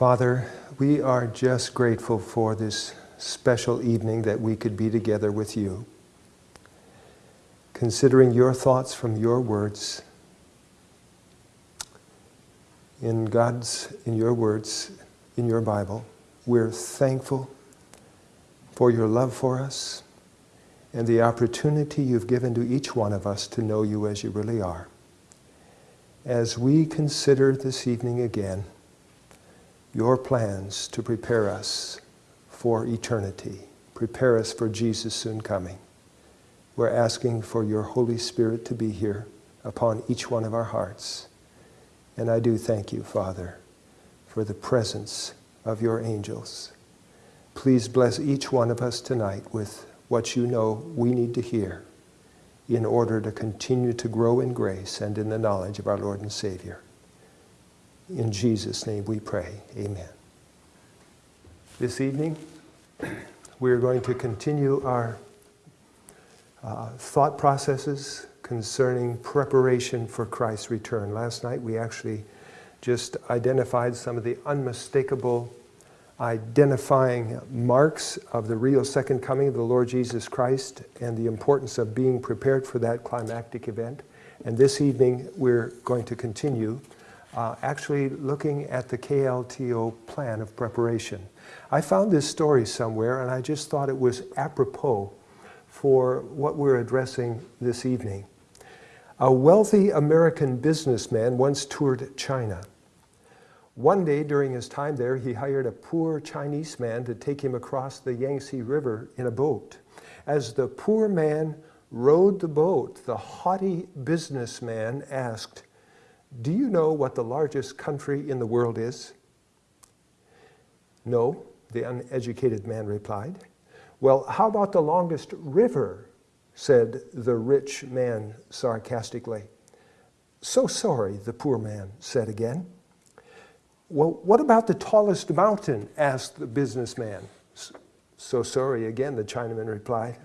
Father, we are just grateful for this special evening that we could be together with you. Considering your thoughts from your words, in God's, in your words, in your Bible, we're thankful for your love for us and the opportunity you've given to each one of us to know you as you really are. As we consider this evening again, your plans to prepare us for eternity, prepare us for Jesus soon coming. We're asking for your Holy Spirit to be here upon each one of our hearts. And I do thank you, Father, for the presence of your angels. Please bless each one of us tonight with what you know we need to hear in order to continue to grow in grace and in the knowledge of our Lord and Savior. In Jesus' name we pray. Amen. This evening, we're going to continue our uh, thought processes concerning preparation for Christ's return. Last night we actually just identified some of the unmistakable identifying marks of the real second coming of the Lord Jesus Christ and the importance of being prepared for that climactic event. And this evening we're going to continue uh, actually looking at the KLTO plan of preparation. I found this story somewhere and I just thought it was apropos for what we're addressing this evening. A wealthy American businessman once toured China. One day during his time there, he hired a poor Chinese man to take him across the Yangtze River in a boat. As the poor man rowed the boat, the haughty businessman asked, do you know what the largest country in the world is? No, the uneducated man replied. Well, how about the longest river? said the rich man sarcastically. So sorry, the poor man said again. Well, what about the tallest mountain? asked the businessman. So sorry again, the Chinaman replied.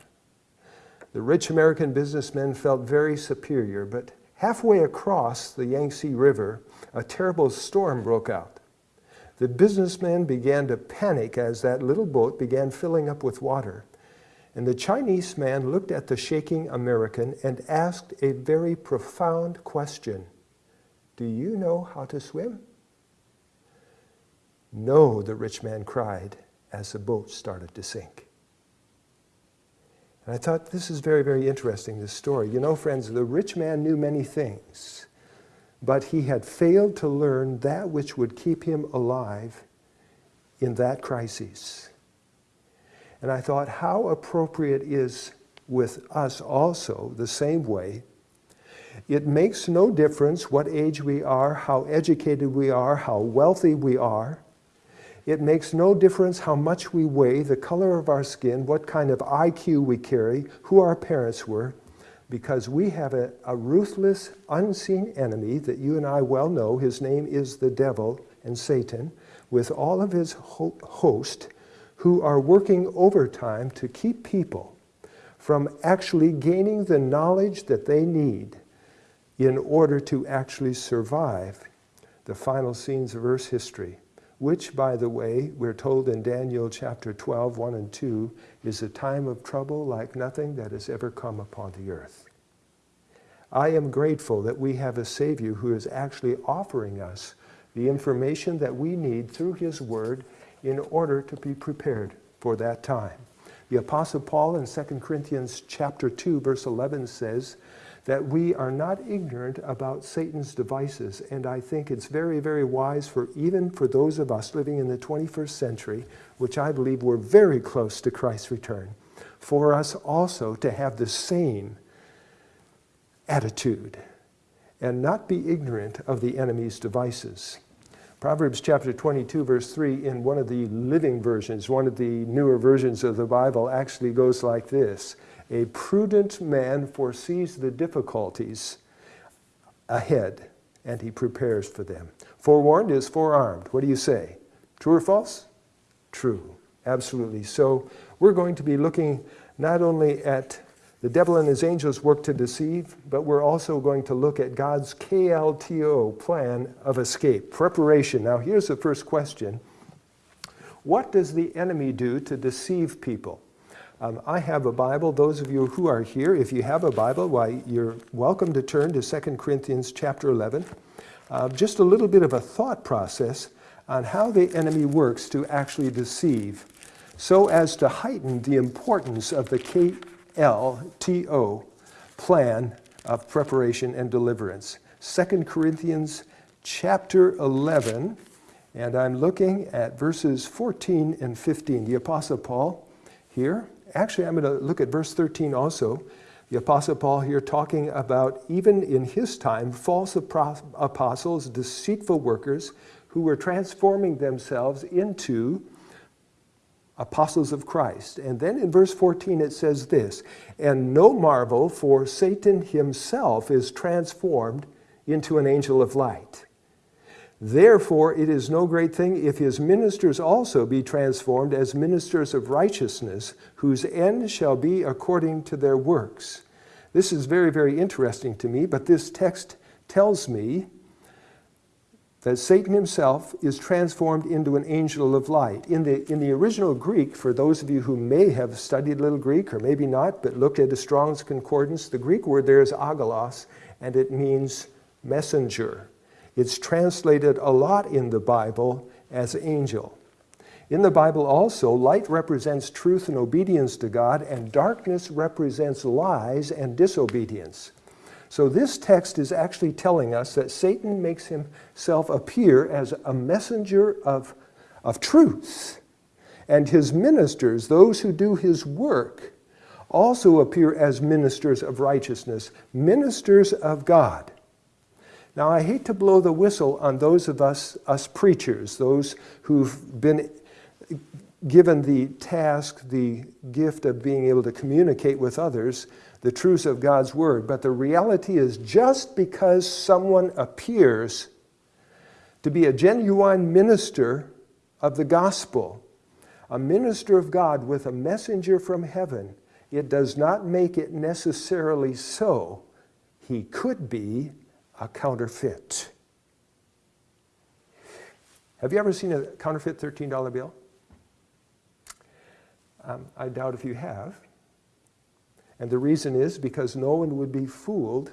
The rich American businessman felt very superior, but Halfway across the Yangtze River, a terrible storm broke out. The businessmen began to panic as that little boat began filling up with water. And the Chinese man looked at the shaking American and asked a very profound question. Do you know how to swim? No, the rich man cried as the boat started to sink. And I thought, this is very, very interesting, this story. You know, friends, the rich man knew many things, but he had failed to learn that which would keep him alive in that crisis. And I thought, how appropriate is with us also the same way. It makes no difference what age we are, how educated we are, how wealthy we are. It makes no difference how much we weigh, the color of our skin, what kind of IQ we carry, who our parents were, because we have a, a, ruthless, unseen enemy that you and I well know. His name is the devil and Satan, with all of his ho host who are working overtime to keep people from actually gaining the knowledge that they need in order to actually survive the final scenes of Earth's history which, by the way, we're told in Daniel chapter 12, 1 and 2, is a time of trouble like nothing that has ever come upon the earth. I am grateful that we have a Savior who is actually offering us the information that we need through His Word in order to be prepared for that time. The Apostle Paul in 2 Corinthians chapter 2, verse 11 says, that we are not ignorant about Satan's devices. And I think it's very, very wise for even for those of us living in the 21st century, which I believe we're very close to Christ's return, for us also to have the same attitude and not be ignorant of the enemy's devices. Proverbs chapter 22 verse 3 in one of the living versions, one of the newer versions of the Bible actually goes like this. A prudent man foresees the difficulties ahead and he prepares for them. Forewarned is forearmed. What do you say? True or false? True. Absolutely. So we're going to be looking not only at The devil and his angels work to deceive, but we're also going to look at God's KLTO plan of escape, preparation. Now, here's the first question What does the enemy do to deceive people? Um, I have a Bible. Those of you who are here, if you have a Bible, why, you're welcome to turn to 2 Corinthians chapter 11. Uh, just a little bit of a thought process on how the enemy works to actually deceive so as to heighten the importance of the KLTO plan of preparation and deliverance. 2 Corinthians chapter 11, and I'm looking at verses 14 and 15. The Apostle Paul here, actually, I'm going to look at verse 13 also. The Apostle Paul here talking about, even in his time, false apostles, deceitful workers who were transforming themselves into apostles of Christ. And then in verse 14 it says this, and no marvel, for Satan himself is transformed into an angel of light. Therefore it is no great thing if his ministers also be transformed as ministers of righteousness, whose end shall be according to their works. This is very, very interesting to me, but this text tells me that Satan himself is transformed into an angel of light. In the, in the original Greek, for those of you who may have studied a little Greek, or maybe not, but looked at the Strong's Concordance, the Greek word there is angelos, and it means messenger. It's translated a lot in the Bible as angel. In the Bible also, light represents truth and obedience to God, and darkness represents lies and disobedience. So this text is actually telling us that Satan makes himself appear as a messenger of, of truth. And his ministers, those who do his work, also appear as ministers of righteousness, ministers of God. Now, I hate to blow the whistle on those of us, us preachers, those who've been given the task, the gift of being able to communicate with others the truths of God's Word. But the reality is just because someone appears to be a genuine minister of the gospel, a minister of God with a messenger from heaven, it does not make it necessarily so. He could be a counterfeit. Have you ever seen a counterfeit $13 bill? Um, I doubt if you have. And the reason is because no one would be fooled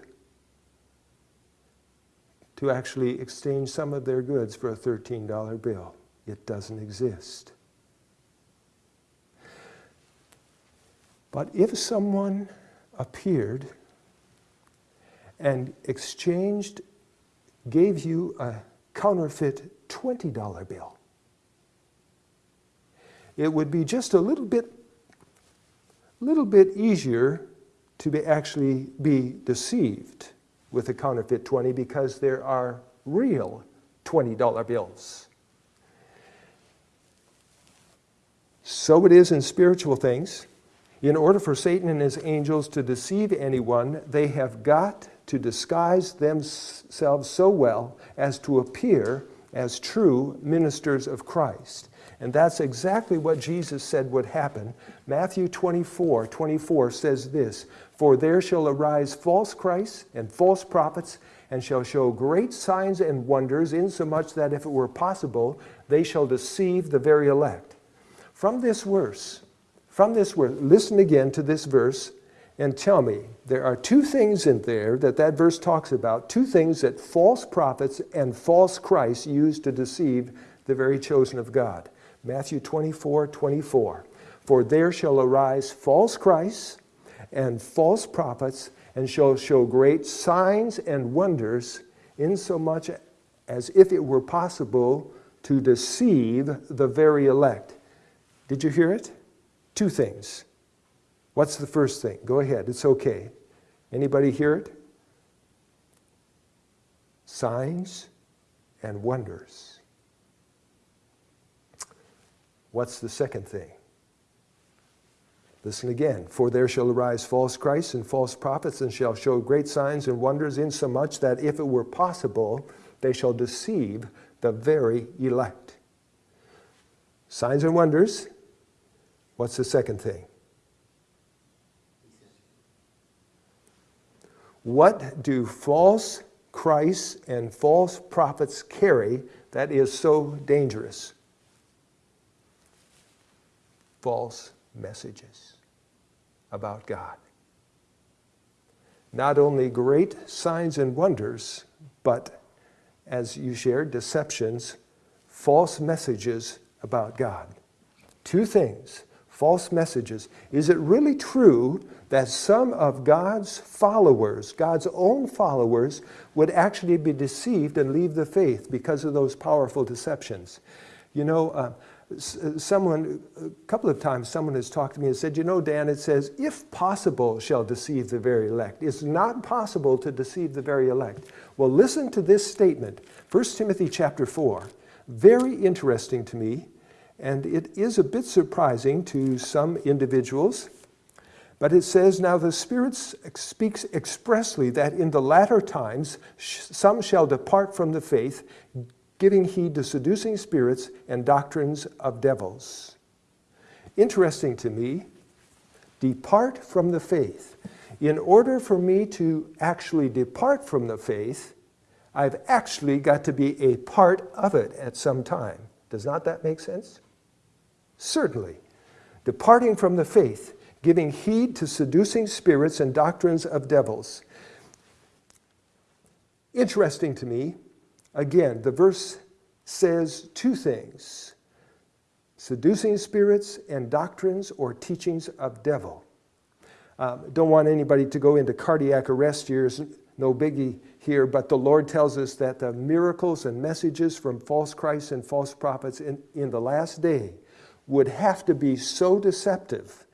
to actually exchange some of their goods for a $13 bill. It doesn't exist. But if someone appeared and exchanged, gave you a counterfeit $20 bill, it would be just a little bit little bit easier to be actually be deceived with a counterfeit 20 because there are real $20 bills. So it is in spiritual things. In order for Satan and his angels to deceive anyone, they have got to disguise themselves so well as to appear as true ministers of Christ. And that's exactly what Jesus said would happen. Matthew 24, 24 says this, For there shall arise false Christs and false prophets, and shall show great signs and wonders, insomuch that if it were possible, they shall deceive the very elect. From this verse, from this verse, listen again to this verse and tell me, there are two things in there that that verse talks about, two things that false prophets and false Christs use to deceive the very chosen of God. Matthew 24, 24. For there shall arise false Christs and false prophets, and shall show great signs and wonders, insomuch as if it were possible to deceive the very elect. Did you hear it? Two things. What's the first thing? Go ahead, it's okay. Anybody hear it? Signs and wonders. What's the second thing? Listen again. For there shall arise false Christs and false prophets, and shall show great signs and wonders, insomuch that if it were possible, they shall deceive the very elect. Signs and wonders. What's the second thing? What do false Christs and false prophets carry that is so dangerous? False messages about God. Not only great signs and wonders, but as you shared, deceptions, false messages about God. Two things false messages. Is it really true that some of God's followers, God's own followers, would actually be deceived and leave the faith because of those powerful deceptions? You know, uh, someone, a couple of times, someone has talked to me and said, You know, Dan, it says, if possible, shall deceive the very elect. It's not possible to deceive the very elect. Well, listen to this statement 1 Timothy chapter 4. Very interesting to me and it is a bit surprising to some individuals. But it says, Now the Spirit speaks expressly that in the latter times some shall depart from the faith, giving heed to seducing spirits and doctrines of devils. Interesting to me, depart from the faith. In order for me to actually depart from the faith, I've actually got to be a part of it at some time. Does not that make sense? Certainly. Departing from the faith, giving heed to seducing spirits and doctrines of devils. Interesting to me, again, the verse says two things seducing spirits and doctrines or teachings of devil. Um, don't want anybody to go into cardiac arrest here, no biggie here, but the Lord tells us that the miracles and messages from false Christs and false prophets in, in the last day would have to be so deceptive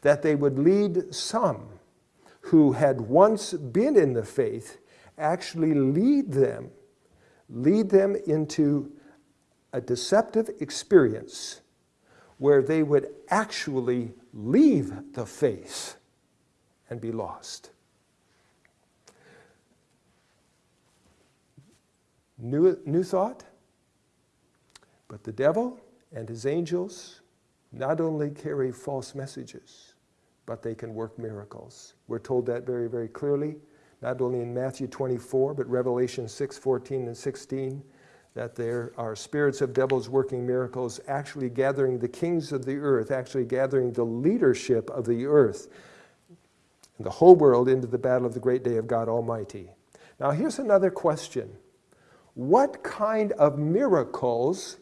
that they would lead some who had once been in the faith actually lead them lead them into a deceptive experience where they would actually leave the faith and be lost. New, new thought? But the devil and his angels not only carry false messages, but they can work miracles. We're told that very, very clearly, not only in Matthew 24, but Revelation 6, 14 and 16, that there are spirits of devils working miracles, actually gathering the kings of the earth, actually gathering the leadership of the earth and the whole world into the battle of the great day of God Almighty. Now here's another question. What kind of miracles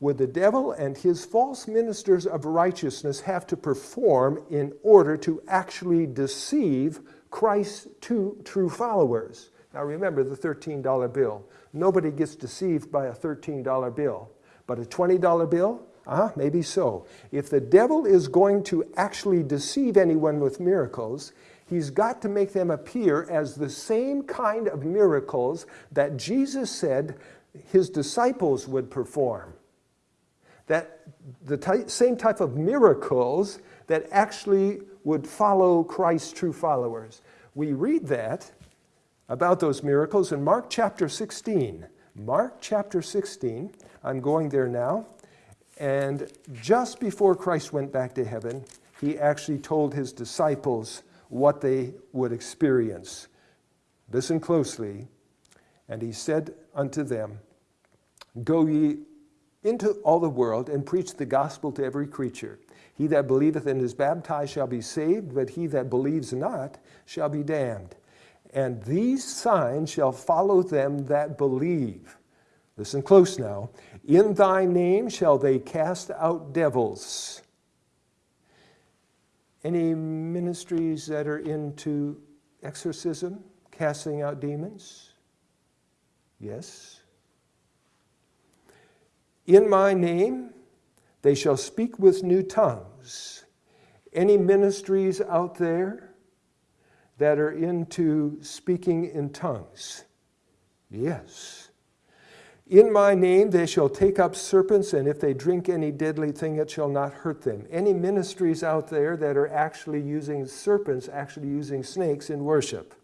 would the devil and his false ministers of righteousness have to perform in order to actually deceive Christ's two true followers? Now remember the $13 bill. Nobody gets deceived by a $13 bill. But a $20 bill? Uh, maybe so. If the devil is going to actually deceive anyone with miracles, he's got to make them appear as the same kind of miracles that Jesus said his disciples would perform that the same type of miracles that actually would follow Christ's true followers. We read that about those miracles in Mark chapter 16. Mark chapter 16, I'm going there now. And just before Christ went back to heaven, he actually told his disciples what they would experience. Listen closely. And he said unto them, Go ye into all the world and preach the gospel to every creature. He that believeth and is baptized shall be saved, but he that believes not shall be damned. And these signs shall follow them that believe. Listen close now. In thy name shall they cast out devils. Any ministries that are into exorcism, casting out demons? Yes. In my name, they shall speak with new tongues. Any ministries out there that are into speaking in tongues? Yes. In my name they shall take up serpents, and if they drink any deadly thing, it shall not hurt them. Any ministries out there that are actually using serpents, actually using snakes in worship?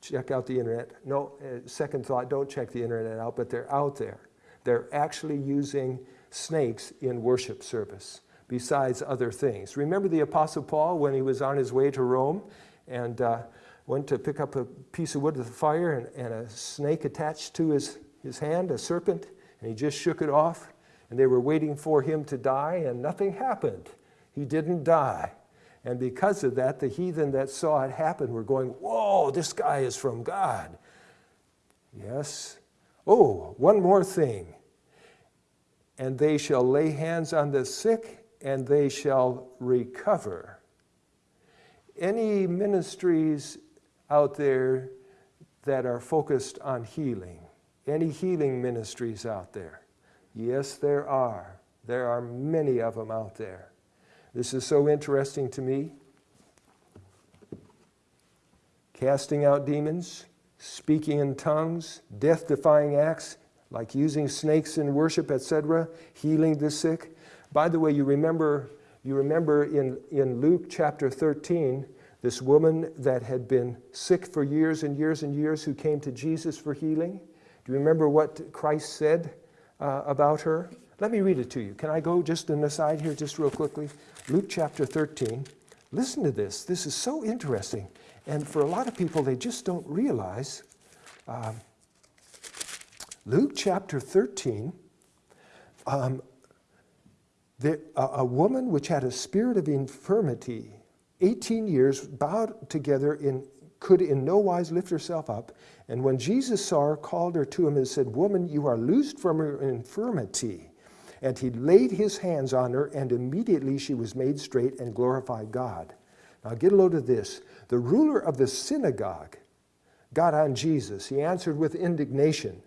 Check out the internet. No, uh, second thought, don't check the internet out, but they're out there. They're actually using snakes in worship service besides other things. Remember the Apostle Paul when he was on his way to Rome and uh, went to pick up a piece of wood with a fire and, and a snake attached to his, his hand, a serpent, and he just shook it off. And they were waiting for him to die, and nothing happened. He didn't die. And because of that, the heathen that saw it happen were going, Whoa, this guy is from God. Yes. Oh, one more thing. And they shall lay hands on the sick, and they shall recover. Any ministries out there that are focused on healing? Any healing ministries out there? Yes, there are. There are many of them out there. This is so interesting to me. Casting out demons, speaking in tongues, death defying acts like using snakes in worship, etc., healing the sick. By the way, you remember, you remember in, in Luke chapter 13, this woman that had been sick for years and years and years who came to Jesus for healing. Do you remember what Christ said uh, about her? Let me read it to you. Can I go just an aside here, just real quickly? Luke chapter 13. Listen to this. This is so interesting. And for a lot of people, they just don't realize. Um, Luke chapter 13, um, the, a, a woman which had a spirit of infirmity, 18 years, bowed together in could in no wise lift herself up. And when Jesus saw her, called her to him and said, Woman, you are loosed from your infirmity. And he laid his hands on her, and immediately she was made straight and glorified God. Now get a load of this. The ruler of the synagogue got on Jesus. He answered with indignation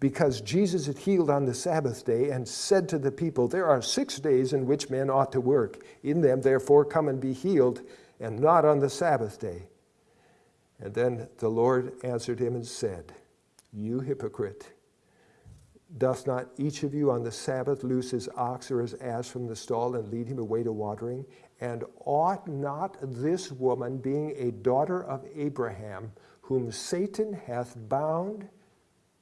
because Jesus had healed on the Sabbath day and said to the people, There are six days in which men ought to work. In them, therefore, come and be healed, and not on the Sabbath day. And then the Lord answered him and said, You hypocrite. Doth not each of you on the Sabbath loose his ox or his ass from the stall and lead him away to watering? And ought not this woman, being a daughter of Abraham, whom Satan hath bound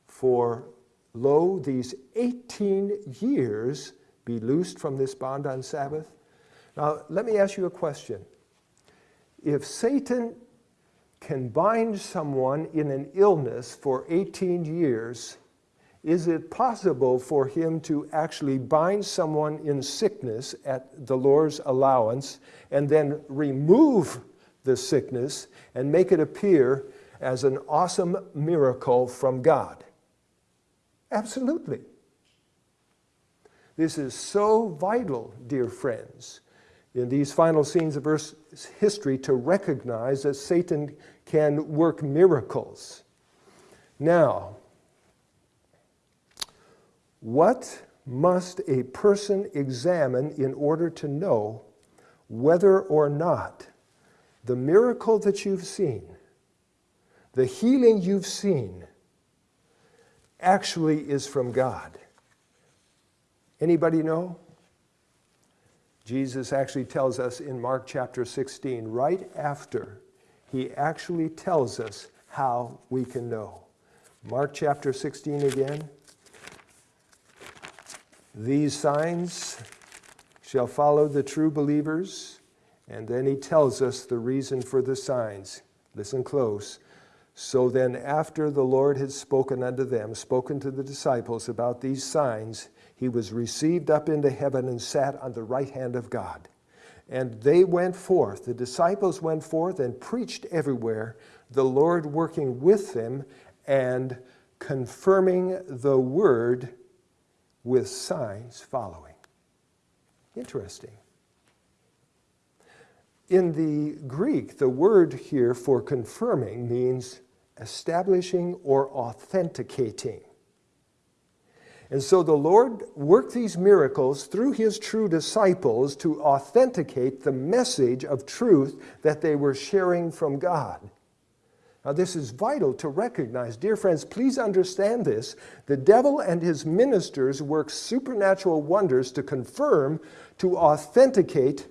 for, lo, these 18 years, be loosed from this bond on Sabbath? Now, let me ask you a question. If Satan can bind someone in an illness for 18 years, is it possible for him to actually bind someone in sickness at the Lord's allowance and then remove the sickness and make it appear as an awesome miracle from God? Absolutely. This is so vital, dear friends, in these final scenes of Earth's history to recognize that Satan can work miracles. Now, what must a person examine in order to know whether or not the miracle that you've seen, the healing you've seen, actually is from God? Anybody know? Jesus actually tells us in Mark chapter 16, right after he actually tells us how we can know. Mark chapter 16 again. These signs shall follow the true believers. And then he tells us the reason for the signs. Listen close. So then, after the Lord had spoken unto them, spoken to the disciples about these signs, he was received up into heaven and sat on the right hand of God. And they went forth, the disciples went forth and preached everywhere, the Lord working with them and confirming the word with signs following. Interesting. In the Greek, the word here for confirming means establishing or authenticating. And so the Lord worked these miracles through his true disciples to authenticate the message of truth that they were sharing from God. Now, this is vital to recognize. Dear friends, please understand this. The devil and his ministers work supernatural wonders to confirm, to authenticate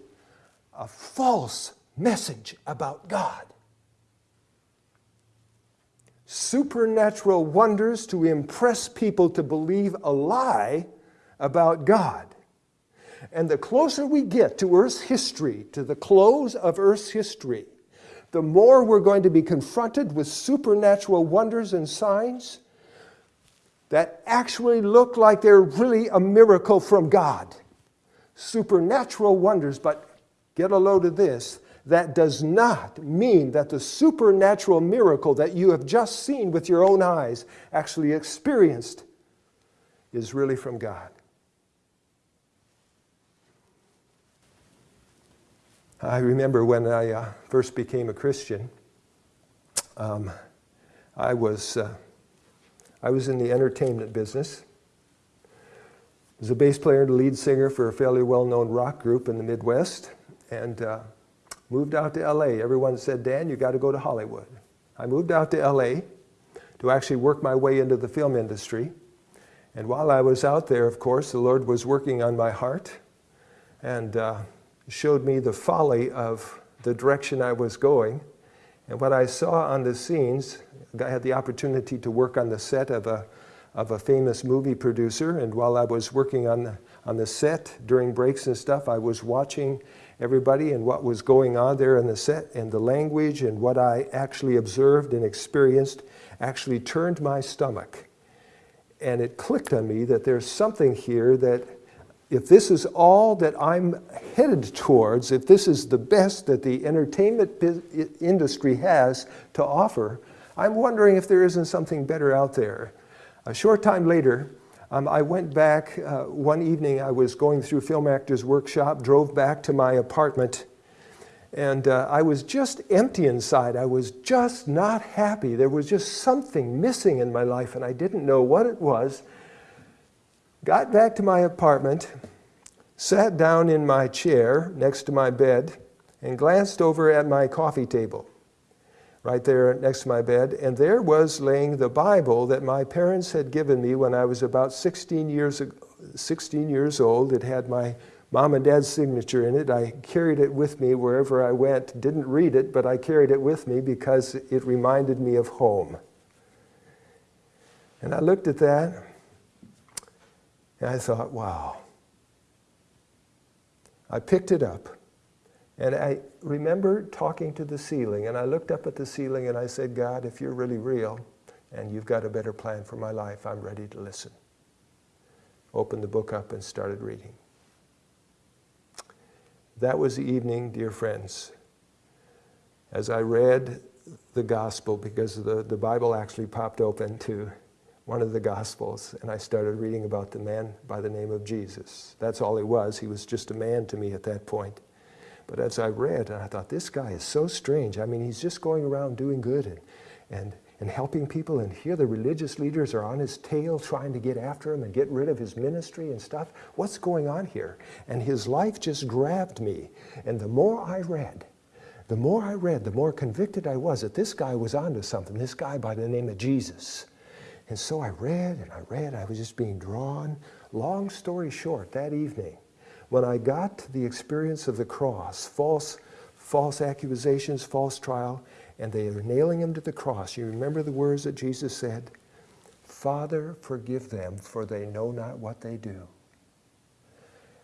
a false message about God. Supernatural wonders to impress people to believe a lie about God. And the closer we get to Earth's history, to the close of Earth's history, the more we're going to be confronted with supernatural wonders and signs that actually look like they're really a miracle from God. Supernatural wonders, but get a load of this. That does not mean that the supernatural miracle that you have just seen with your own eyes, actually experienced, is really from God. I remember when I uh, first became a Christian, um, I was uh, I was in the entertainment business. I was a bass player and lead singer for a fairly well-known rock group in the Midwest, and uh, moved out to LA. Everyone said, Dan, you got to go to Hollywood. I moved out to LA to actually work my way into the film industry. And while I was out there, of course, the Lord was working on my heart and uh, showed me the folly of the direction I was going. And what I saw on the scenes I had the opportunity to work on the set of a, of a famous movie producer, and while I was working on the, on the set during breaks and stuff, I was watching everybody and what was going on there in the set, and the language and what I actually observed and experienced actually turned my stomach. And it clicked on me that there's something here that if this is all that I'm headed towards, if this is the best that the entertainment industry has to offer, I'm wondering if there isn't something better out there. A short time later, um, I went back uh, one evening, I was going through Film Actors Workshop, drove back to my apartment, and uh, I was just empty inside. I was just not happy. There was just something missing in my life, and I didn't know what it was. Got back to my apartment, sat down in my chair next to my bed, and glanced over at my coffee table right there next to my bed, and there was laying the Bible that my parents had given me when I was about 16 years, 16 years old. It had my mom and dad's signature in it. I carried it with me wherever I went. Didn't read it, but I carried it with me because it reminded me of home. And I looked at that, and I thought, wow. I picked it up. And I remember talking to the ceiling, and I looked up at the ceiling and I said, God, if you're really real and you've got a better plan for my life, I'm ready to listen. Opened the book up and started reading. That was the evening, dear friends, as I read the gospel, because the, the Bible actually popped open to one of the gospels, and I started reading about the man by the name of Jesus. That's all he was. He was just a man to me at that point. But as I read, and I thought, this guy is so strange. I mean, he's just going around doing good and, and, and helping people, and here the religious leaders are on his tail trying to get after him and get rid of his ministry and stuff. What's going on here? And his life just grabbed me. And the more I read, the more I read, the more convicted I was that this guy was onto something, this guy by the name of Jesus. And so I read and I read, I was just being drawn. Long story short, that evening, when I got to the experience of the cross, false, false accusations, false trial, and they are nailing him to the cross, you remember the words that Jesus said? Father, forgive them, for they know not what they do.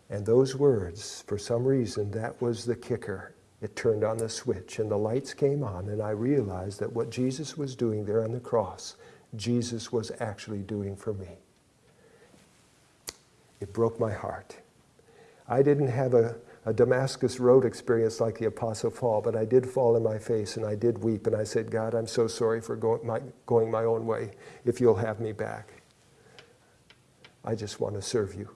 And those words, for some reason, that was the kicker. It turned on the switch and the lights came on and I realized that what Jesus was doing there on the cross, Jesus was actually doing for me. It broke my heart. I didn't have a, a Damascus Road experience like the Apostle Paul, but I did fall on my face and I did weep and I said, God, I'm so sorry for going my, going my own way if you'll have me back. I just want to serve you.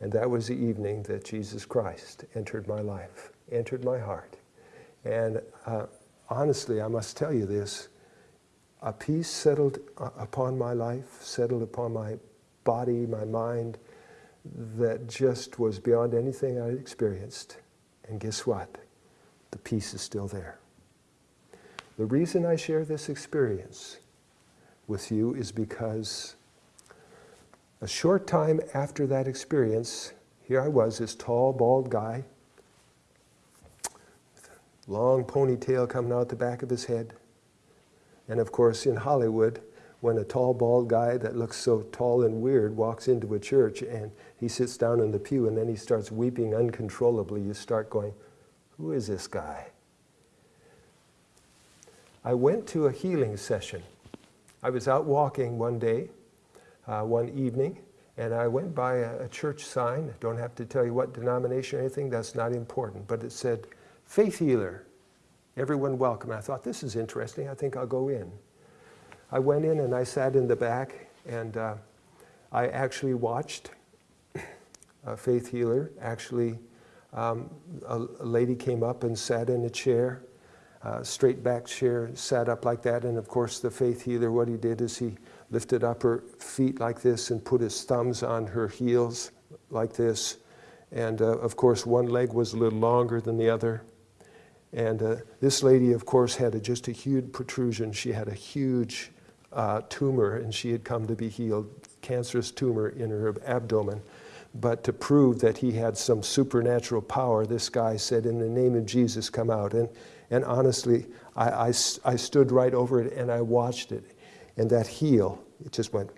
And that was the evening that Jesus Christ entered my life, entered my heart. And uh, honestly, I must tell you this, a peace settled uh, upon my life, settled upon my body, my mind, that just was beyond anything I'd experienced. And guess what? The peace is still there. The reason I share this experience with you is because a short time after that experience, here I was, this tall, bald guy, long ponytail coming out the back of his head. And of course, in Hollywood, when a tall, bald guy that looks so tall and weird walks into a church and he sits down in the pew and then he starts weeping uncontrollably, you start going, who is this guy? I went to a healing session. I was out walking one day, uh, one evening, and I went by a, a church sign. I Don't have to tell you what denomination or anything, that's not important. But it said, Faith Healer, everyone welcome. I thought, this is interesting, I think I'll go in. I went in and I sat in the back, and uh, I actually watched a faith healer. Actually, um, a, a, lady came up and sat in a chair, uh, straight back chair, sat up like that. And of course, the faith healer, what he did is he lifted up her feet like this and put his thumbs on her heels like this. And uh, of course, one leg was a little longer than the other. And uh, this lady, of course, had a, just a huge protrusion. She had a huge uh, tumor, and she had come to be healed, cancerous tumor in her abdomen. But to prove that he had some supernatural power, this guy said, In the name of Jesus, come out. And, and honestly, I, I, I stood right over it and I watched it. And that heel, it just went.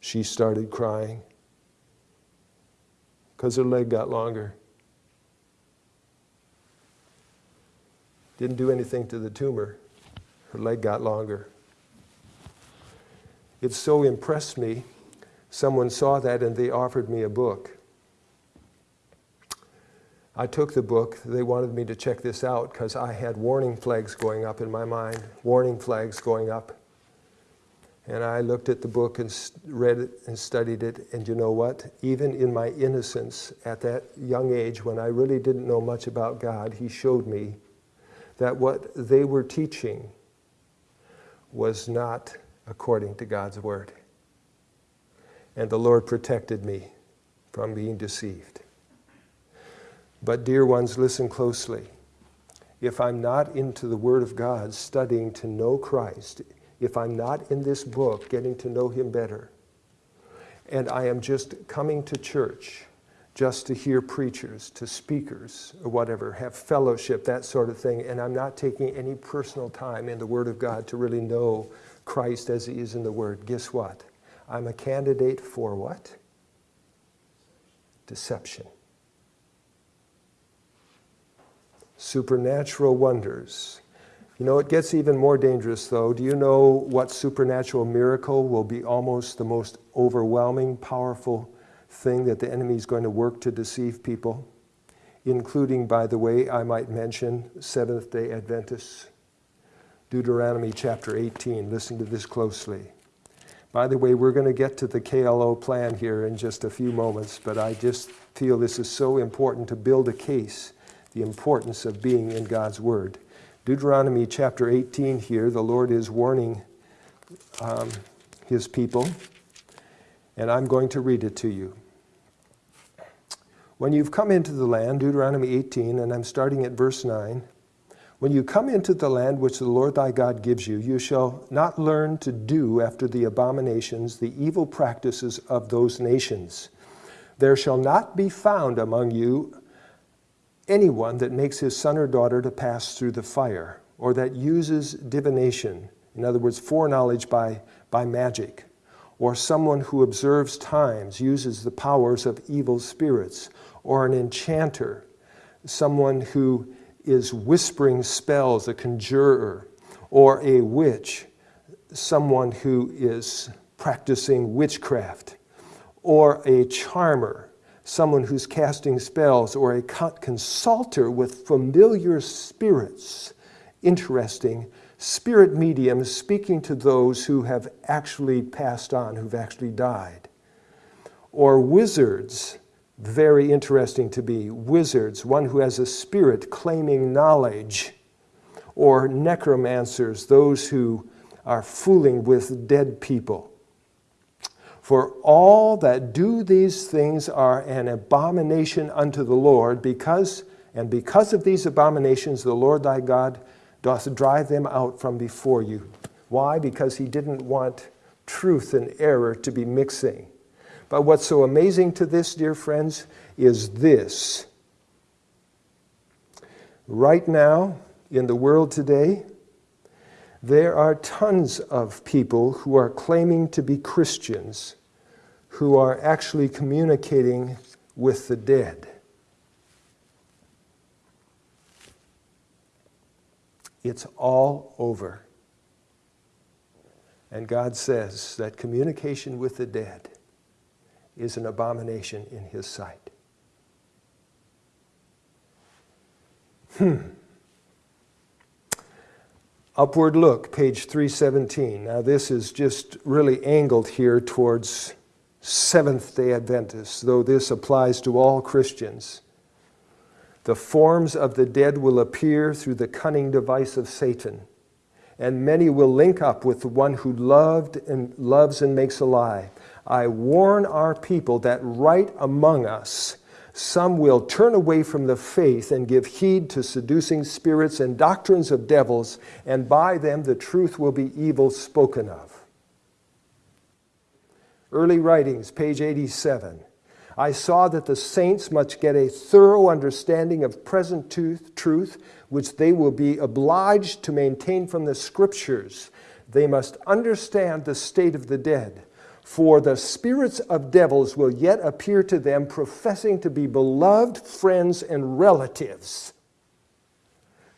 She started crying because her leg got longer. Didn't do anything to the tumor. Her leg got longer. It so impressed me. Someone saw that and they offered me a book. I took the book. They wanted me to check this out because I had warning flags going up in my mind, warning flags going up. And I looked at the book and read it and studied it. And you know what? Even in my innocence at that young age, when I really didn't know much about God, He showed me that what they were teaching was not according to God's Word. And the Lord protected me from being deceived. But, dear ones, listen closely. If I'm not into the Word of God, studying to know Christ, if I'm not in this book getting to know Him better, and I am just coming to church just to hear preachers, to speakers, or whatever, have fellowship, that sort of thing, and I'm not taking any personal time in the Word of God to really know Christ as He is in the Word, guess what? I'm a candidate for what? Deception. Supernatural wonders. You know, it gets even more dangerous though. Do you know what supernatural miracle will be almost the most overwhelming, powerful thing that the enemy is going to work to deceive people, including, by the way, I might mention Seventh day Adventists. Deuteronomy chapter 18. Listen to this closely. By the way, we're going to get to the KLTO plan here in just a few moments, but I just feel this is so important to build a case, the importance of being in God's Word. Deuteronomy chapter 18 here, the Lord is warning um, his people, and I'm going to read it to you. When you've come into the land, Deuteronomy 18, and I'm starting at verse 9, when you come into the land which the Lord thy God gives you, you shall not learn to do after the abominations, the evil practices of those nations. There shall not be found among you anyone that makes his son or daughter to pass through the fire, or that uses divination, in other words, foreknowledge by, by magic, or someone who observes times, uses the powers of evil spirits, or an enchanter, someone who is whispering spells, a conjurer, or a witch, someone who is practicing witchcraft, or a charmer, someone who's casting spells, or a consulter with familiar spirits. Interesting spirit mediums speaking to those who have actually passed on, who've actually died. Or wizards, very interesting to be, wizards, one who has a spirit claiming knowledge. Or necromancers, those who are fooling with dead people. For all that do these things are an abomination unto the Lord, because, and because of these abominations the Lord thy God doth drive them out from before you. Why? Because he didn't want truth and error to be mixing. But what's so amazing to this, dear friends, is this. Right now, in the world today, there are tons of people who are claiming to be Christians who are actually communicating with the dead. It's all over. And God says that communication with the dead is an abomination in His sight. Hmm. Upward look, page 317. Now, this is just really angled here towards Seventh day Adventists, though this applies to all Christians. The forms of the dead will appear through the cunning device of Satan, and many will link up with the one who loved and loves and makes alive. I warn our people that right among us, some will turn away from the faith and give heed to seducing spirits and doctrines of devils, and by them the truth will be evil spoken of. Early Writings, page 87. I saw that the saints must get a thorough understanding of present truth, which they will be obliged to maintain from the Scriptures. They must understand the state of the dead. For the spirits of devils will yet appear to them, professing to be beloved friends and relatives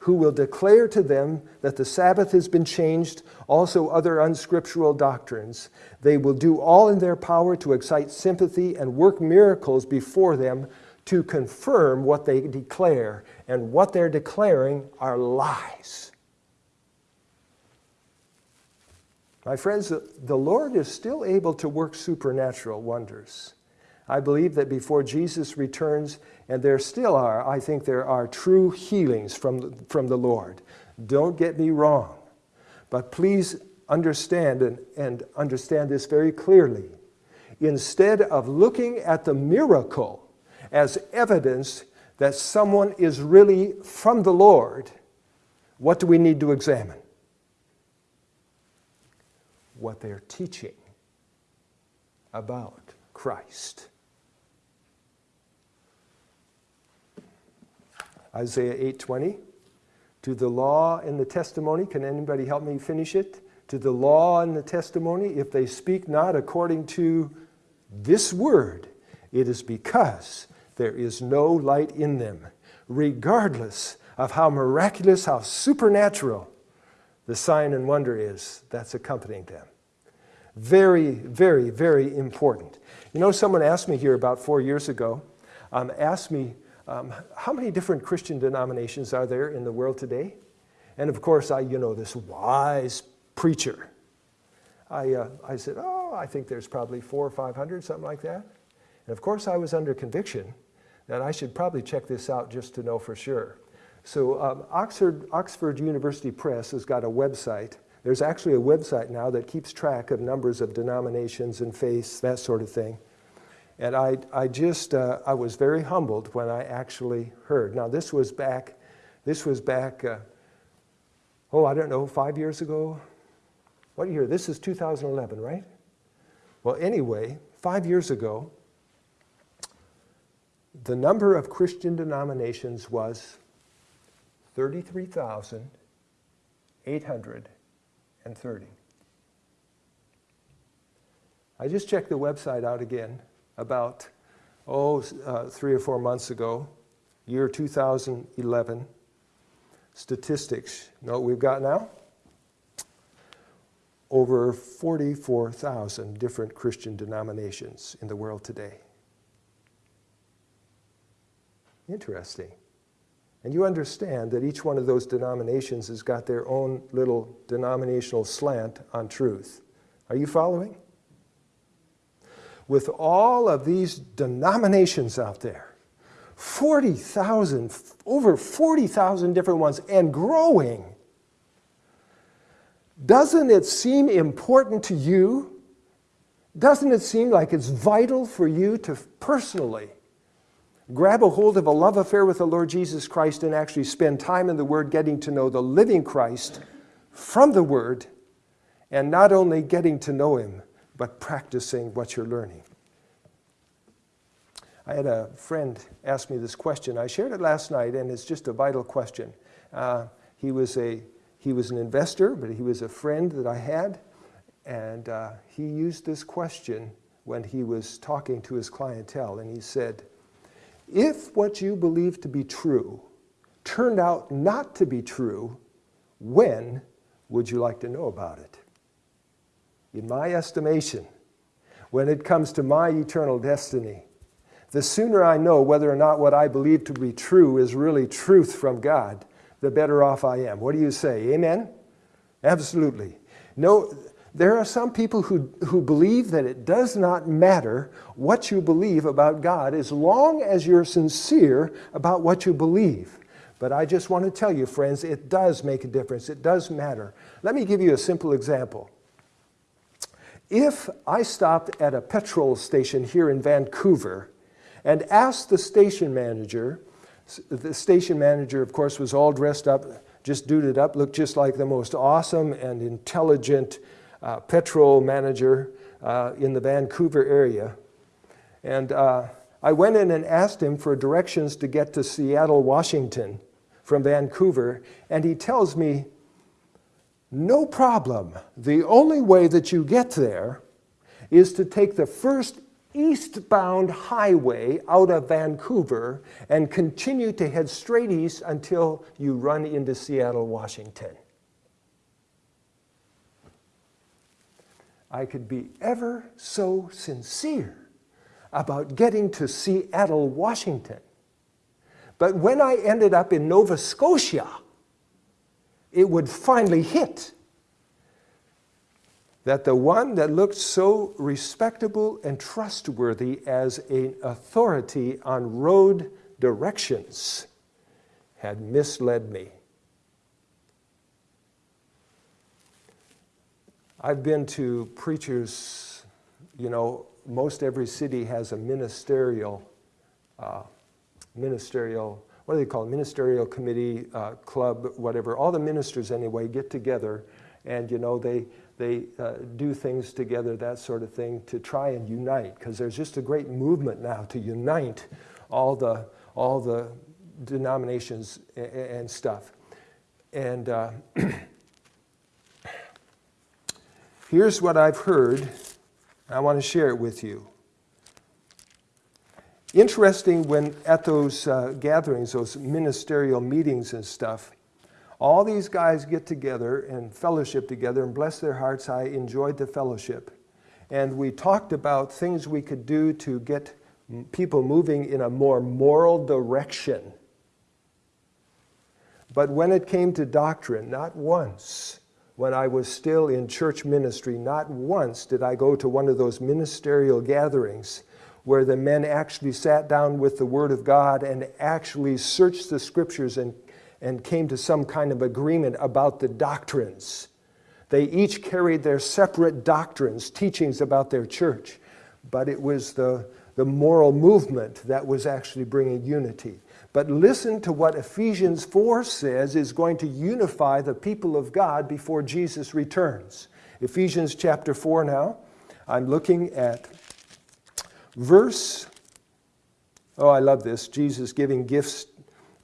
who will declare to them that the Sabbath has been changed, also other unscriptural doctrines. They will do all in their power to excite sympathy and work miracles before them to confirm what they declare. And what they're declaring are lies. My friends, the Lord is still able to work supernatural wonders. I believe that before Jesus returns, and there still are, I think there are true healings from, from the Lord. Don't get me wrong. But please understand and, and understand this very clearly. Instead of looking at the miracle as evidence that someone is really from the Lord, what do we need to examine? What they're teaching about Christ. Isaiah 8:20. To the law and the testimony, can anybody help me finish it? To the law and the testimony, if they speak not according to this word, it is because there is no light in them, regardless of how miraculous, how supernatural the sign and wonder is that's accompanying them. Very, very, very important. You know, someone asked me here about four years ago, um, asked me um, how many different Christian denominations are there in the world today? And of course, I, you know, this wise preacher. I, uh, I said, oh, I think there's probably four or 500, something like that. And of course, I was under conviction that I should probably check this out just to know for sure. So um, Oxford, Oxford University Press has got a website. There's actually a website now that keeps track of numbers of denominations and faiths, that sort of thing. And I, I just, uh, I was very humbled when I actually heard. Now this was back, this was back, uh, oh, I don't know, five years ago? What year? This is 2011, right? Well, anyway, five years ago, the number of Christian denominations was 33,830. I just checked the website out again about, oh, uh, three or four months ago, year 2011, statistics. You know what we've got now? Over 44,000 different Christian denominations in the world today. Interesting. And you understand that each one of those denominations has got their own little denominational slant on truth. Are you following? With all of these denominations out there, 40,000, over 40,000 different ones, and growing, doesn't it seem important to you? Doesn't it seem like it's vital for you to personally grab a hold of a love affair with the Lord Jesus Christ and actually spend time in the Word getting to know the living Christ from the Word and not only getting to know Him, but practicing what you're learning. I had a friend ask me this question. I shared it last night, and it's just a vital question. Uh, he, was a, he was an investor, but he was a friend that I had, and uh, he used this question when he was talking to his clientele, and he said, if what you believe to be true turned out not to be true, when would you like to know about it? In my estimation, when it comes to my eternal destiny, the sooner I know whether or not what I believe to be true is really truth from God, the better off I am. What do you say? Amen? Absolutely. No, there are some people who, who believe that it does not matter what you believe about God as long as you're sincere about what you believe. But I just want to tell you, friends, it does make a difference. It does matter. Let me give you a simple example. If I stopped at a petrol station here in Vancouver and asked the station manager, the station manager, of course, was all dressed up, just duded up, looked just like the most awesome and intelligent uh, petrol manager uh, in the Vancouver area. And uh, I went in and asked him for directions to get to Seattle, Washington from Vancouver, and he tells me, no problem. The only way that you get there is to take the first eastbound highway out of Vancouver and continue to head straight east until you run into Seattle, Washington. I could be ever so sincere about getting to Seattle, Washington. But when I ended up in Nova Scotia, it would finally hit that the one that looked so respectable and trustworthy as an authority on road directions had misled me. I've been to preachers, you know, most every city has a ministerial, uh, ministerial what do they call it, ministerial committee, uh, club, whatever. All the ministers anyway get together and you know they, they uh, do things together, that sort of thing, to try and unite because there's just a great movement now to unite all the, all the denominations and, and stuff. And uh, here's what I've heard. I want to share it with you. Interesting when at those uh, gatherings, those ministerial meetings and stuff, all these guys get together and fellowship together and bless their hearts. I enjoyed the fellowship. And we talked about things we could do to get people moving in a more moral direction. But when it came to doctrine, not once, when I was still in church ministry, not once did I go to one of those ministerial gatherings where the men actually sat down with the Word of God and actually searched the Scriptures and, and came to some kind of agreement about the doctrines. They each carried their separate doctrines, teachings about their church, but it was the, the moral movement that was actually bringing unity. But listen to what Ephesians 4 says is going to unify the people of God before Jesus returns. Ephesians chapter 4 now. I'm looking at verse, oh, I love this, Jesus giving gifts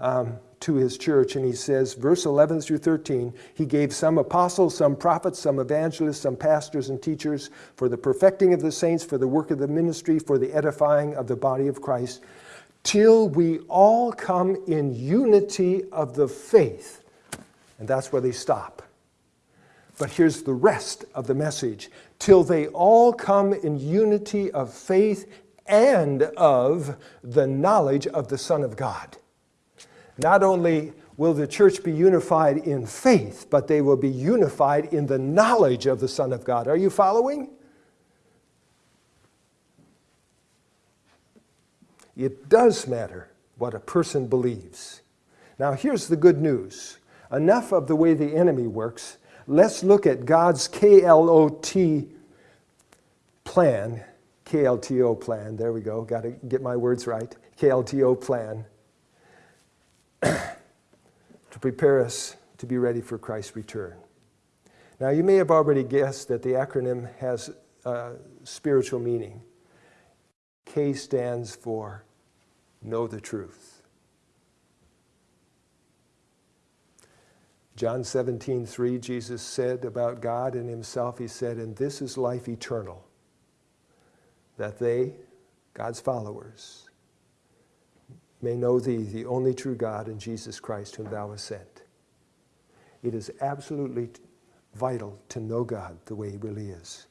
um, to his church, and he says, verse 11 through 13, he gave some apostles, some prophets, some evangelists, some pastors and teachers for the perfecting of the saints, for the work of the ministry, for the edifying of the body of Christ, till we all come in unity of the faith. And that's where they stop. But here's the rest of the message. Till they all come in unity of faith and of the knowledge of the Son of God. Not only will the church be unified in faith, but they will be unified in the knowledge of the Son of God. Are you following? It does matter what a person believes. Now, here's the good news. Enough of the way the enemy works. Let's look at God's KLOT plan KLTO plan. There we go. Got to get my words right. KLTO plan to prepare us to be ready for Christ's return. Now, you may have already guessed that the acronym has a spiritual meaning. K stands for know the truth. John 17, 3, Jesus said about God and himself, he said, and this is life eternal that they, God's followers, may know thee, the only true God, and Jesus Christ, whom thou hast sent. It is absolutely vital to know God the way He really is.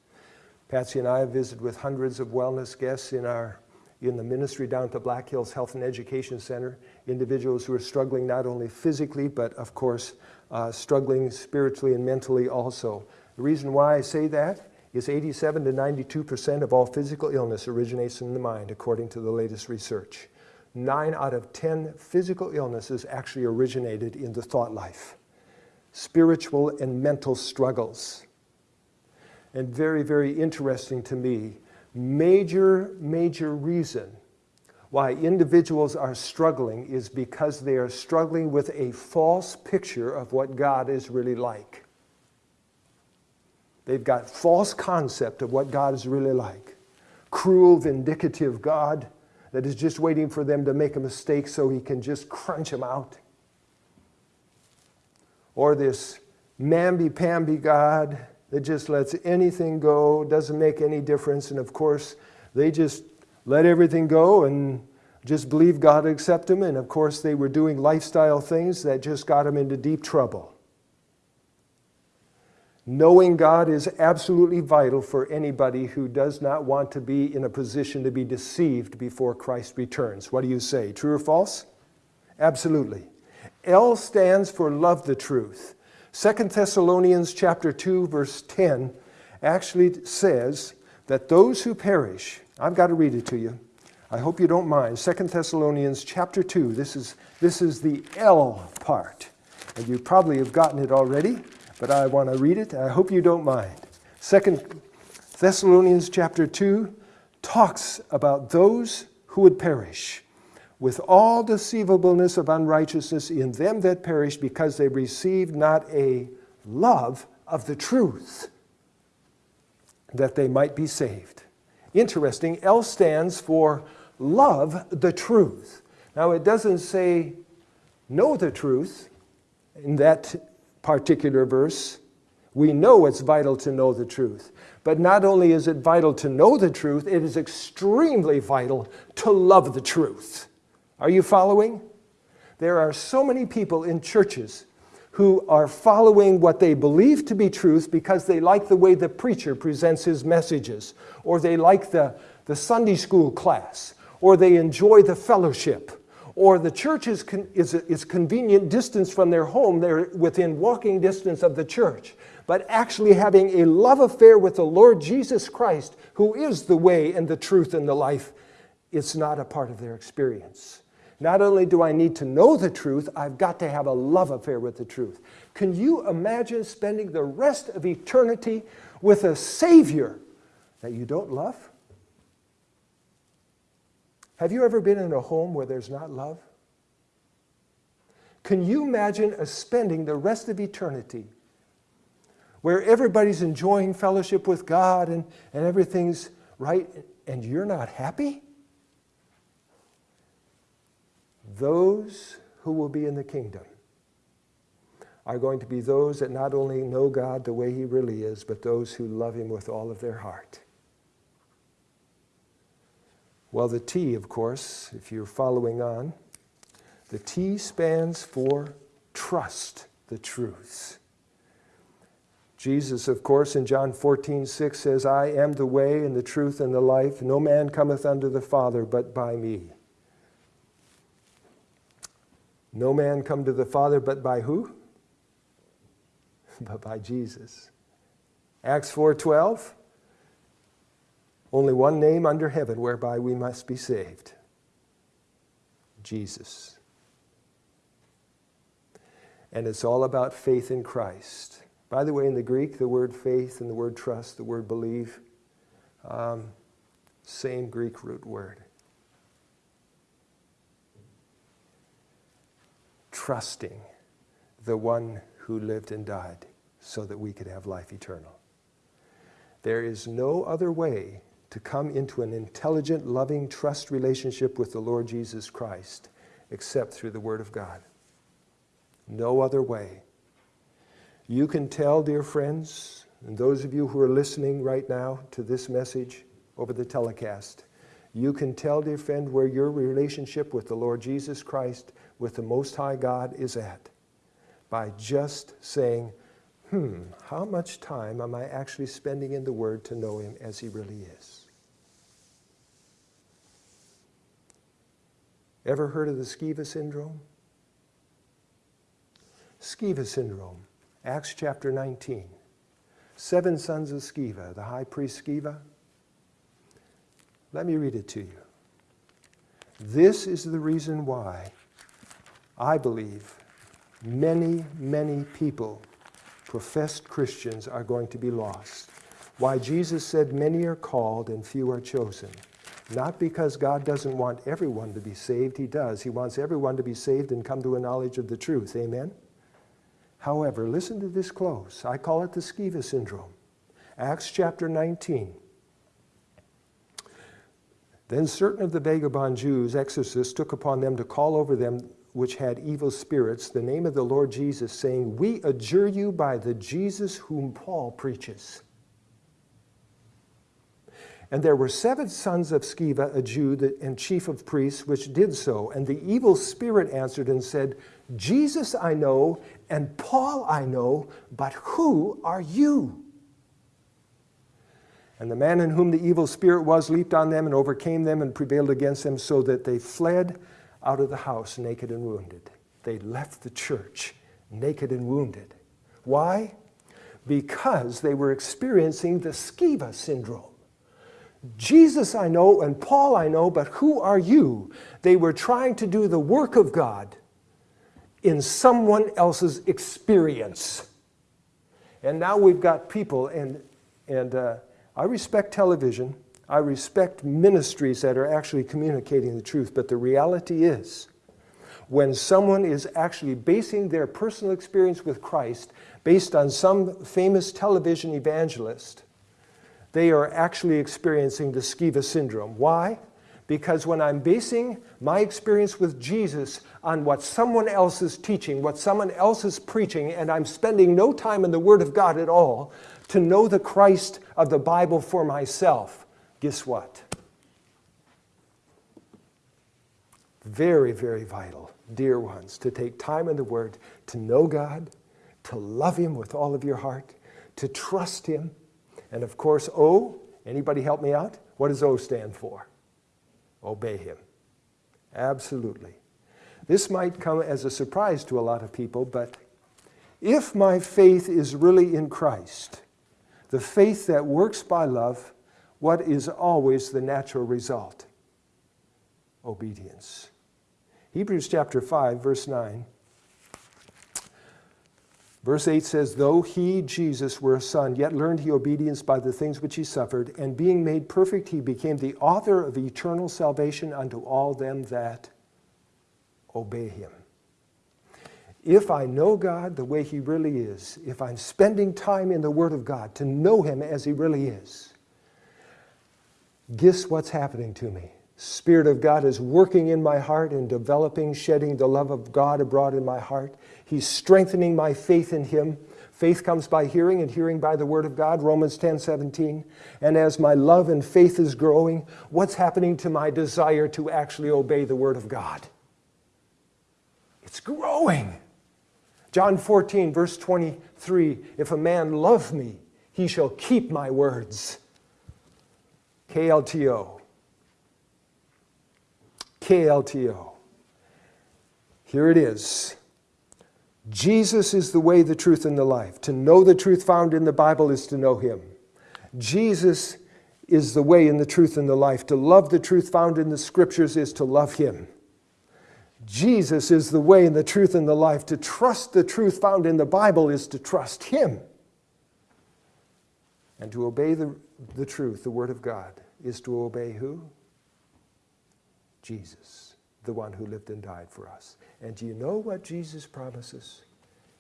Patsy and I have visited with hundreds of wellness guests in our in the ministry down at the Black Hills Health and Education Center, individuals who are struggling not only physically, but of course, uh, struggling spiritually and mentally also. The reason why I say that is 87 to 92% of all physical illness originates in the mind, according to the latest research. Nine out of 10 physical illnesses actually originated in the thought life. Spiritual and mental struggles. And very, very interesting to me, major, major reason why individuals are struggling is because they are struggling with a false picture of what God is really like. They've got false concept of what God is really like. Cruel, vindictive God that is just waiting for them to make a mistake so he can just crunch them out. Or this mamby-pamby God that just lets anything go, doesn't make any difference, and of course, they just let everything go and just believe God accept them, and of course, they were doing lifestyle things that just got them into deep trouble. Knowing God is absolutely vital for anybody who does not want to be in a position to be deceived before Christ returns. What do you say, true or false? Absolutely. L stands for love the truth. Second Thessalonians chapter 2 verse 10 actually says that those who perish, I've got to read it to you. I hope you don't mind. Second Thessalonians chapter 2, this is, this is the L part. And you probably have gotten it already, but I want to read it. I hope you don't mind. Second Thessalonians chapter 2 talks about those who would perish with all deceivableness of unrighteousness in them that perish because they received not a love of the truth that they might be saved. Interesting, L stands for love the truth. Now it doesn't say know the truth in that particular verse. We know it's vital to know the truth. But not only is it vital to know the truth, it is extremely vital to love the truth. Are you following? There are so many people in churches who are following what they believe to be truth because they like the way the preacher presents his messages, or they like the, the Sunday school class, or they enjoy the fellowship, or the church is, con is, is convenient distance from their home, they're within walking distance of the church. But actually having a love affair with the Lord Jesus Christ, who is the way and the truth and the life, it's not a part of their experience. Not only do I need to know the truth, I've got to have a love affair with the truth. Can you imagine spending the rest of eternity with a Savior that you don't love? Have you ever been in a home where there's not love? Can you imagine spending the rest of eternity where everybody's enjoying fellowship with God and, and everything's right and you're not happy? Those who will be in the kingdom are going to be those that not only know God the way He really is, but those who love Him with all of their heart. Well, the T, of course, if you're following on, the T stands for trust the truth. Jesus, of course, in John 14, 6 says, I am the way and the truth and the life. No man cometh unto the Father but by me. No man come to the Father but by who? but by Jesus. Acts 4:12 Only one name under heaven whereby we must be saved. Jesus. And it's all about faith in Christ. By the way, in the Greek, the word faith and the word trust, the word believe, um, same Greek root word. trusting the one who lived and died so that we could have life eternal. There is no other way to come into an intelligent, loving, trust relationship with the Lord Jesus Christ except through the Word of God. No other way. You can tell, dear friends, and those of you who are listening right now to this message over the telecast, you can tell, dear friend, where your relationship with the Lord Jesus Christ with the Most High God is at by just saying, hmm, how much time am I actually spending in the Word to know Him as He really is? Ever heard of the Sceva syndrome? Sceva syndrome, Acts chapter 19. Seven sons of Sceva, the high priest Sceva. Let me read it to you. This is the reason why I believe many, many people, professed Christians, are going to be lost. Why Jesus said, Many are called and few are chosen. Not because God doesn't want everyone to be saved, He does. He wants everyone to be saved and come to a knowledge of the truth. Amen? However, listen to this close. I call it the Sceva syndrome. Acts chapter 19. Then certain of the vagabond Jews, exorcists, took upon them to call over them which had evil spirits the name of the Lord Jesus, saying, We adjure you by the Jesus whom Paul preaches. And there were seven sons of Sceva, a Jew and chief of priests, which did so. And the evil spirit answered and said, Jesus I know, and Paul I know, but who are you? And the man in whom the evil spirit was leaped on them and overcame them and prevailed against them, so that they fled out of the house naked and wounded. They left the church naked and wounded. Why? Because they were experiencing the Sceva syndrome. Jesus I know and Paul I know, but who are you? They were trying to do the work of God in someone else's experience. And now we've got people, and, and uh, I respect television, I respect ministries that are actually communicating the truth, but the reality is, when someone is actually basing their personal experience with Christ based on some famous television evangelist, they are actually experiencing the Sceva syndrome. Why? Because when I'm basing my experience with Jesus on what someone else is teaching, what someone else is preaching, and I'm spending no time in the Word of God at all to know the Christ of the Bible for myself, guess what? Very, very vital, dear ones, to take time in the Word, to know God, to love Him with all of your heart, to trust Him, and of course, O, anybody help me out? What does O stand for? Obey him. Absolutely. This might come as a surprise to a lot of people, but if my faith is really in Christ, the faith that works by love, what is always the natural result? Obedience. Hebrews chapter 5, verse 9 Verse 8 says, Though he, Jesus, were a son, yet learned he obedience by the things which he suffered, and being made perfect, he became the author of eternal salvation unto all them that obey him. If I know God the way he really is, if I'm spending time in the Word of God to know him as he really is, guess what's happening to me? Spirit of God is working in my heart and developing, shedding the love of God abroad in my heart. He's strengthening my faith in Him. Faith comes by hearing, and hearing by the Word of God, Romans 10 17. And as my love and faith is growing, what's happening to my desire to actually obey the Word of God? It's growing. John 14, verse 23 If a man love me, he shall keep my words. KLTO. KLTO. Here it is. Jesus is the way, the truth, and the life. To know the truth found in the Bible is to know Him. Jesus is the way and the truth and the life. To love the truth found in the Scriptures is to love Him. Jesus is the way and the truth and the life. To trust the truth found in the Bible is to trust Him. And to obey the, the truth, the Word of God, is to obey who? Jesus, the one who lived and died for us. And do you know what Jesus promises?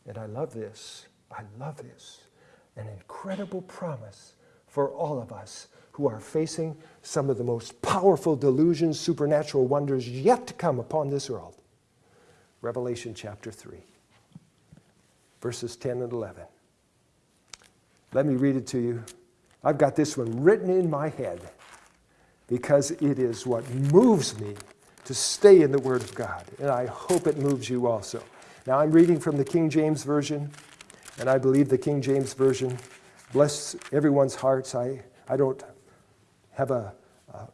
And I love this. I love this. An incredible promise for all of us who are facing some of the most powerful delusions, supernatural wonders yet to come upon this world. Revelation chapter 3, verses 10 and 11. Let me read it to you. I've got this one written in my head because it is what moves me to stay in the Word of God. And I hope it moves you also. Now I'm reading from the King James Version, and I believe the King James Version bless everyone's hearts. I, I don't have a, a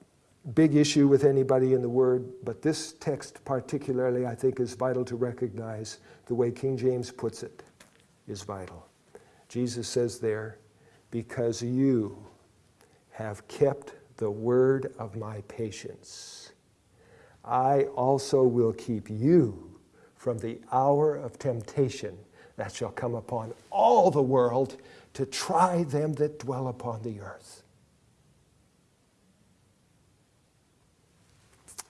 big issue with anybody in the Word, but this text particularly I think is vital to recognize the way King James puts it is vital. Jesus says there, because you have kept the word of my patience, I also will keep you from the hour of temptation that shall come upon all the world to try them that dwell upon the earth.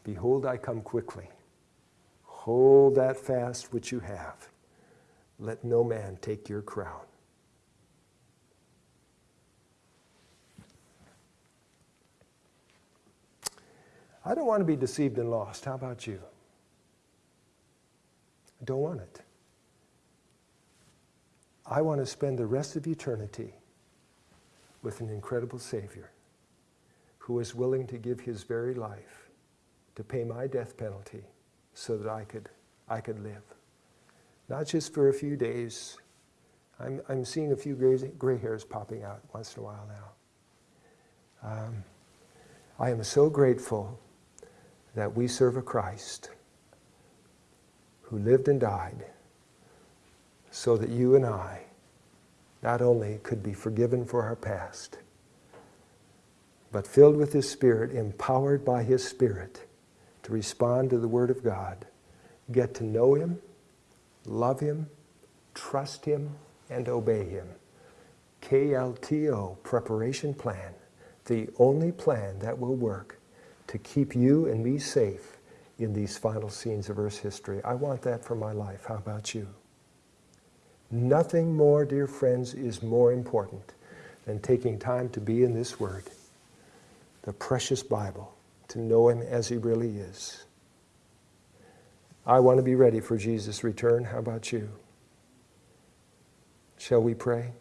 Behold, I come quickly. Hold that fast which you have. Let no man take your crown. I don't want to be deceived and lost. How about you? I don't want it. I want to spend the rest of eternity with an incredible Savior who is willing to give his very life to pay my death penalty so that I could, I could live. Not just for a few days. I'm, I'm seeing a few gray, gray hairs popping out once in a while now. Um, I am so grateful that we serve a Christ who lived and died so that you and I not only could be forgiven for our past, but filled with His Spirit, empowered by His Spirit to respond to the Word of God, get to know Him, love Him, trust Him, and obey Him. KLTO, preparation plan, the only plan that will work to keep you and me safe in these final scenes of Earth's history. I want that for my life. How about you? Nothing more, dear friends, is more important than taking time to be in this Word, the precious Bible, to know Him as He really is. I want to be ready for Jesus' return. How about you? Shall we pray?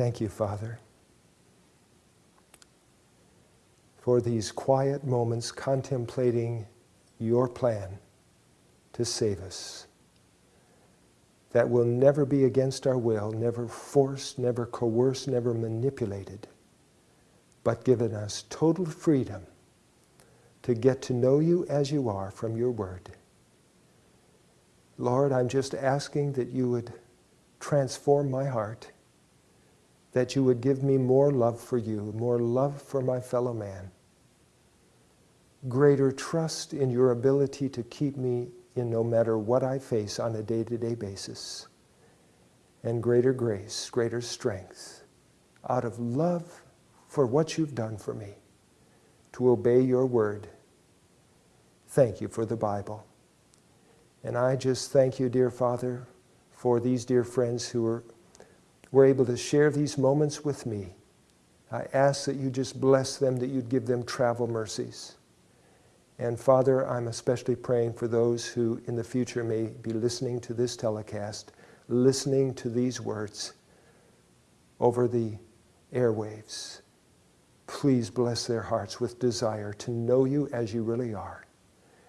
Thank you, Father, for these quiet moments contemplating your plan to save us that will never be against our will, never forced, never coerced, never manipulated, but given us total freedom to get to know you as you are from your word. Lord, I'm just asking that you would transform my heart that you would give me more love for you, more love for my fellow man, greater trust in your ability to keep me in no matter what I face on a day-to-day basis, and greater grace, greater strength, out of love for what you've done for me, to obey your word. Thank you for the Bible. And I just thank you, dear Father, for these dear friends who are were able to share these moments with me. I ask that you just bless them, that you'd give them travel mercies. And Father, I'm especially praying for those who in the future may be listening to this telecast, listening to these words over the airwaves. Please bless their hearts with desire to know you as you really are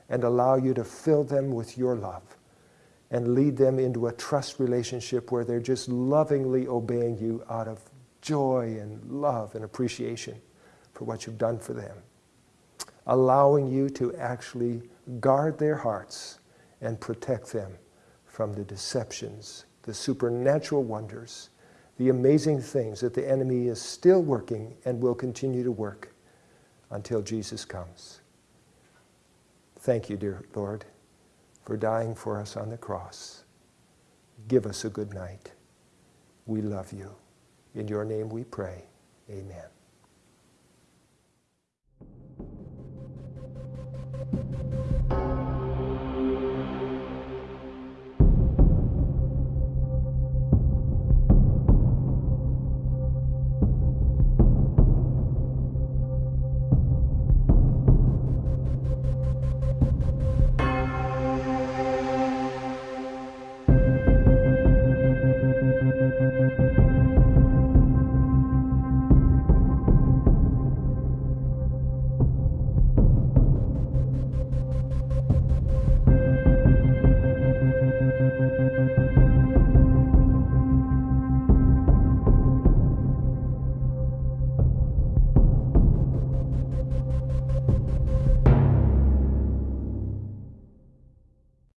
and allow you to fill them with your love and lead them into a trust relationship where they're just lovingly obeying you out of joy and love and appreciation for what you've done for them. Allowing you to actually guard their hearts and protect them from the deceptions, the supernatural wonders, the amazing things that the enemy is still working and will continue to work until Jesus comes. Thank you, dear Lord for dying for us on the cross. Give us a good night. We love you. In your name we pray. Amen.